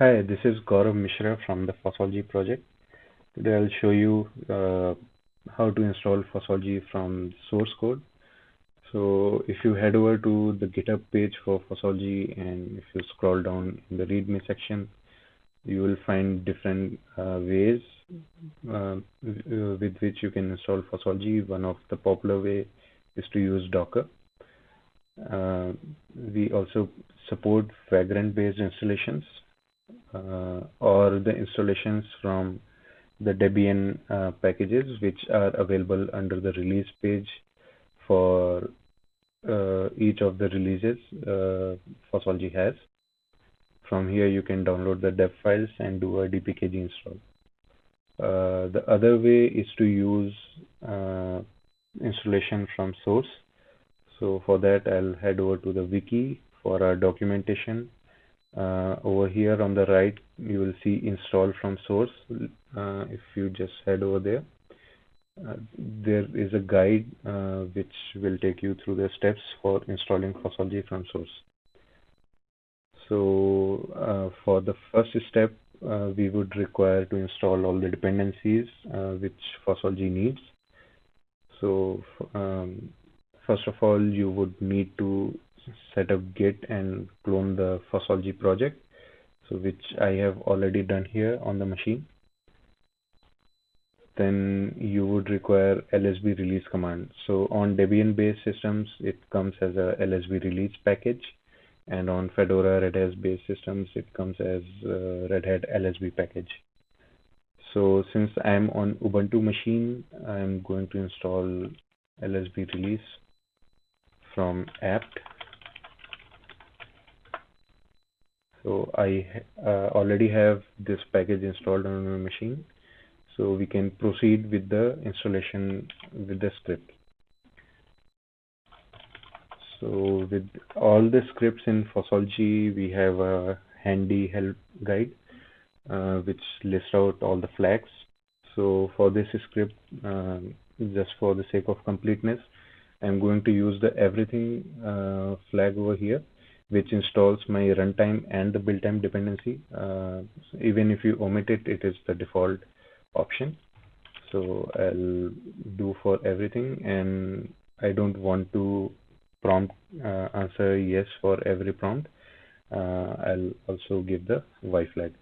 Hi, this is Gaurav Mishra from the Fossology project. Today I'll show you uh, how to install Fossology from source code. So if you head over to the GitHub page for Fossology and if you scroll down in the README section, you will find different uh, ways uh, with which you can install Fossology. One of the popular way is to use Docker. Uh, we also support Vagrant based installations or the installations from the Debian uh, packages which are available under the release page for uh, each of the releases uh, Fossology has. From here you can download the deb files and do a dpkg install. Uh, the other way is to use uh, installation from source. So for that I'll head over to the wiki for our documentation uh, over here on the right, you will see install from source. Uh, if you just head over there, uh, there is a guide uh, which will take you through the steps for installing Fossology from source. So uh, for the first step, uh, we would require to install all the dependencies which Fossology needs. So um, first of all, you would need to set up git and clone the Fossology project so which I have already done here on the machine. Then you would require lsb release command. So on debian based systems it comes as a lsb release package and on fedora red hat based systems it comes as red hat lsb package. So since i'm on ubuntu machine i'm going to install lsb release from apt So I uh, already have this package installed on my machine. So we can proceed with the installation with the script. So with all the scripts in Fossology, we have a handy help guide uh, which lists out all the flags. So for this script, um, just for the sake of completeness, I'm going to use the everything uh, flag over here which installs my runtime and the build time dependency. Uh, so even if you omit it, it is the default option. So I'll do for everything and I don't want to prompt uh, answer yes for every prompt. Uh, I'll also give the Y flag.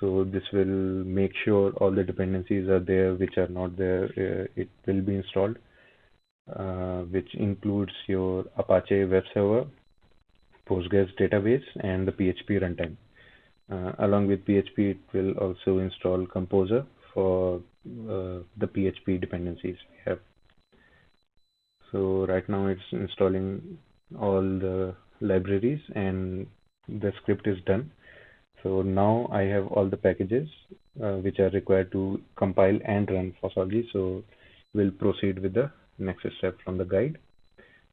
So this will make sure all the dependencies are there which are not there. Uh, it will be installed, uh, which includes your Apache web server, Postgres database and the PHP runtime. Uh, along with PHP, it will also install Composer for uh, the PHP dependencies we have. So right now it's installing all the libraries and the script is done. So now I have all the packages uh, which are required to compile and run Fossology. So we'll proceed with the next step from the guide,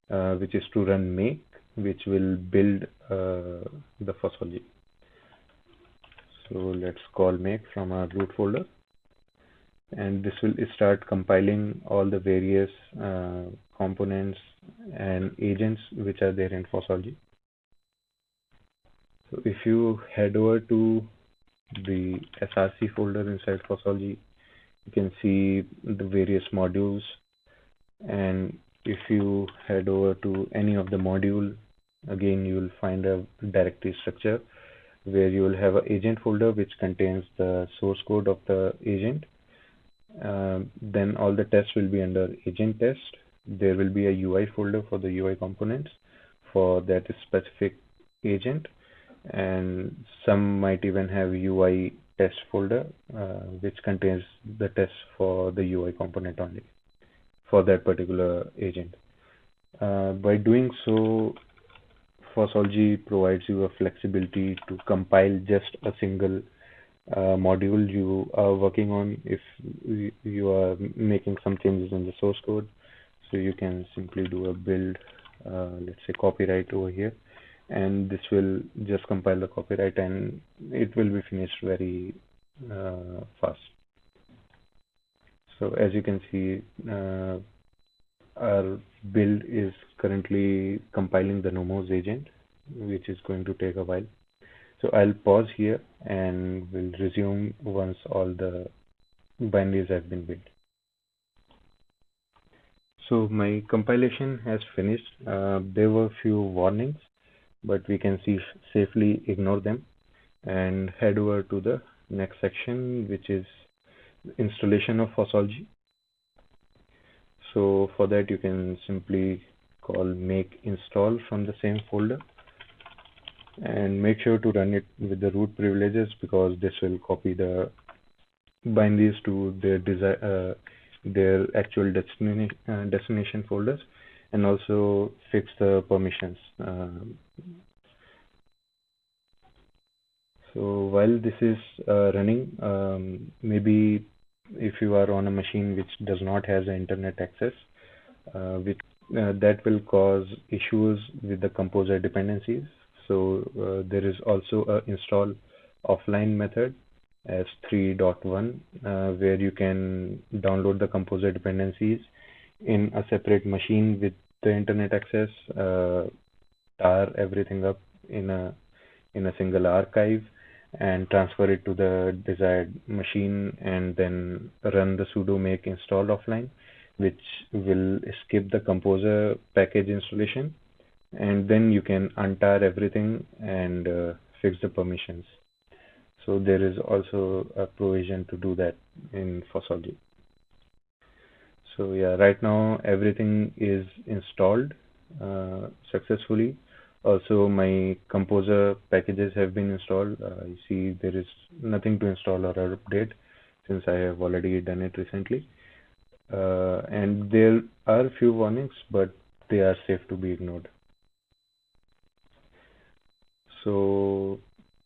uh, which is to run make which will build uh, the Fossology. So let's call make from our root folder and this will start compiling all the various uh, components and agents which are there in Fossology. So if you head over to the SRC folder inside Fossology, you can see the various modules and if you head over to any of the module again you will find a directory structure where you will have an agent folder which contains the source code of the agent. Uh, then all the tests will be under agent test. There will be a UI folder for the UI components for that specific agent. And some might even have UI test folder uh, which contains the tests for the UI component only for that particular agent. Uh, by doing so, Fossology provides you a flexibility to compile just a single uh, module you are working on if you are making some changes in the source code. So you can simply do a build, uh, let's say copyright over here, and this will just compile the copyright and it will be finished very uh, fast. So as you can see, our build is currently compiling the Nomos agent, which is going to take a while. So I'll pause here and we'll resume once all the binaries have been built. So my compilation has finished. Uh, there were a few warnings, but we can see safely ignore them and head over to the next section, which is installation of Fossology. So for that, you can simply call make install from the same folder and make sure to run it with the root privileges because this will copy the bind binaries to their desi uh, their actual destination uh, destination folders and also fix the permissions. Uh, so while this is uh, running, um, maybe if you are on a machine which does not have internet access, uh, that will cause issues with the composer dependencies. So uh, there is also a install offline method as 3.1 uh, where you can download the composer dependencies in a separate machine with the internet access, uh, tar everything up in a in a single archive and transfer it to the desired machine and then run the sudo make install offline which will skip the composer package installation and then you can untar everything and uh, fix the permissions so there is also a provision to do that in Fossology. So yeah, right now everything is installed uh, successfully. Also, my Composer packages have been installed. Uh, you see there is nothing to install or update since I have already done it recently. Uh, and there are few warnings, but they are safe to be ignored. So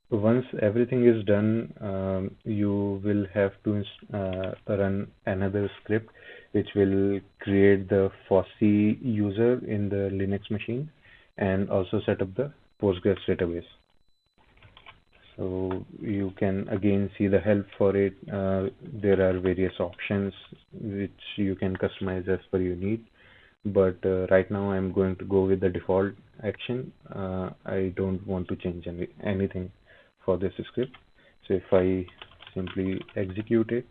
once everything is done, um, you will have to uh, run another script which will create the fossy user in the Linux machine and also set up the Postgres database. So you can again see the help for it. Uh, there are various options which you can customize as per your need. But uh, right now I'm going to go with the default action. Uh, I don't want to change any, anything for this script. So if I simply execute it,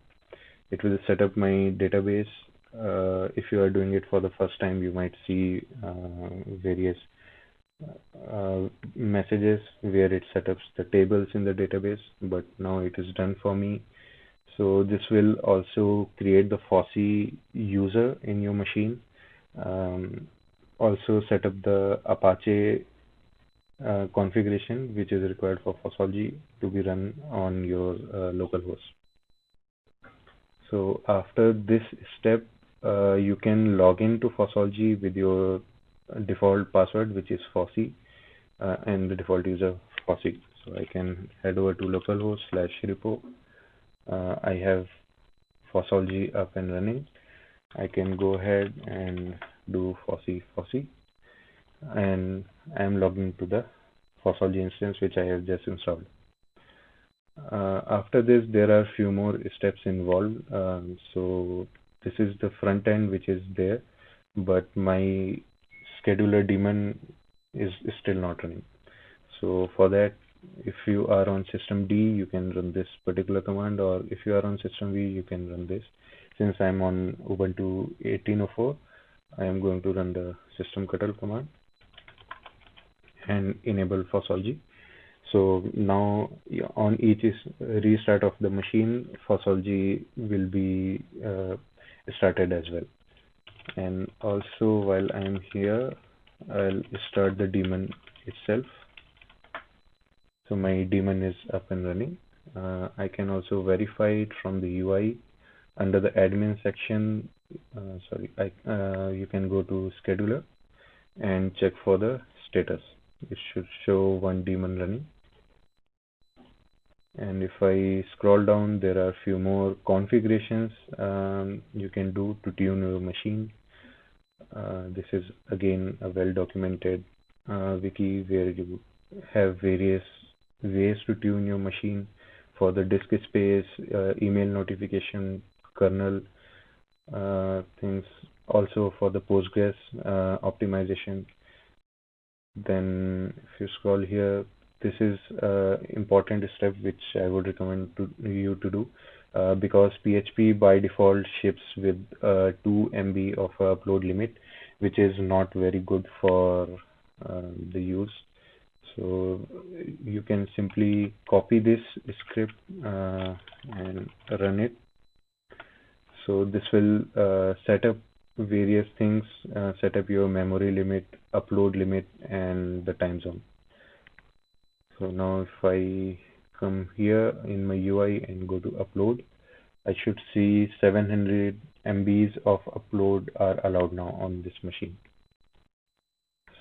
it will set up my database. Uh, if you are doing it for the first time, you might see uh, various uh, messages where it sets up the tables in the database, but now it is done for me. So this will also create the fossy user in your machine. Um, also set up the Apache uh, configuration which is required for Fossology to be run on your uh, local host. So after this step, uh, you can log into Fossology with your default password, which is fossy, uh, and the default user fossy. So I can head over to localhost slash repo. Uh, I have Fossology up and running. I can go ahead and do fossy fossy and I'm logging to the Fossology instance which I have just installed. Uh, after this, there are few more steps involved. Um, so this is the front end which is there, but my scheduler daemon is, is still not running. So for that, if you are on system D, you can run this particular command, or if you are on system V, you can run this. Since I'm on Ubuntu 18.04, I am going to run the systemctl command and enable Fossology. So now on each restart of the machine, Fossology will be uh, started as well. And also while I'm here, I'll start the daemon itself. So my daemon is up and running. Uh, I can also verify it from the UI under the admin section. Uh, sorry, I, uh, you can go to scheduler and check for the status it should show one daemon running and if I scroll down there are few more configurations um, you can do to tune your machine this is again a well documented uh, wiki where you have various ways to tune your machine. For the disk space uh, email notification kernel uh, things. Also for the postgres uh, optimization. Then if you scroll here this is uh, important step which I would recommend to you to do uh, because PHP by default ships with uh, 2 MB of upload limit, which is not very good for uh, the use. So you can simply copy this script uh, and run it. So this will uh, set up various things, set up your memory limit, upload limit, and the time zone. So now if I come here in my UI and go to upload, I should see 700 MBs of upload are allowed now on this machine.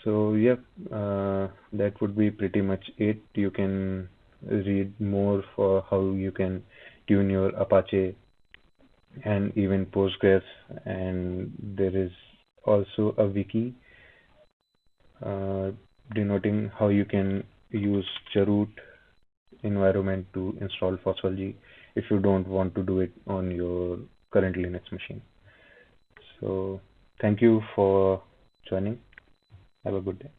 So yeah, uh, that would be pretty much it. You can read more for how you can tune your Apache and even Postgres and there is also a wiki uh, denoting how you can use chroot environment to install Fossology if you don't want to do it on your current Linux machine. So thank you for joining. Have a good day.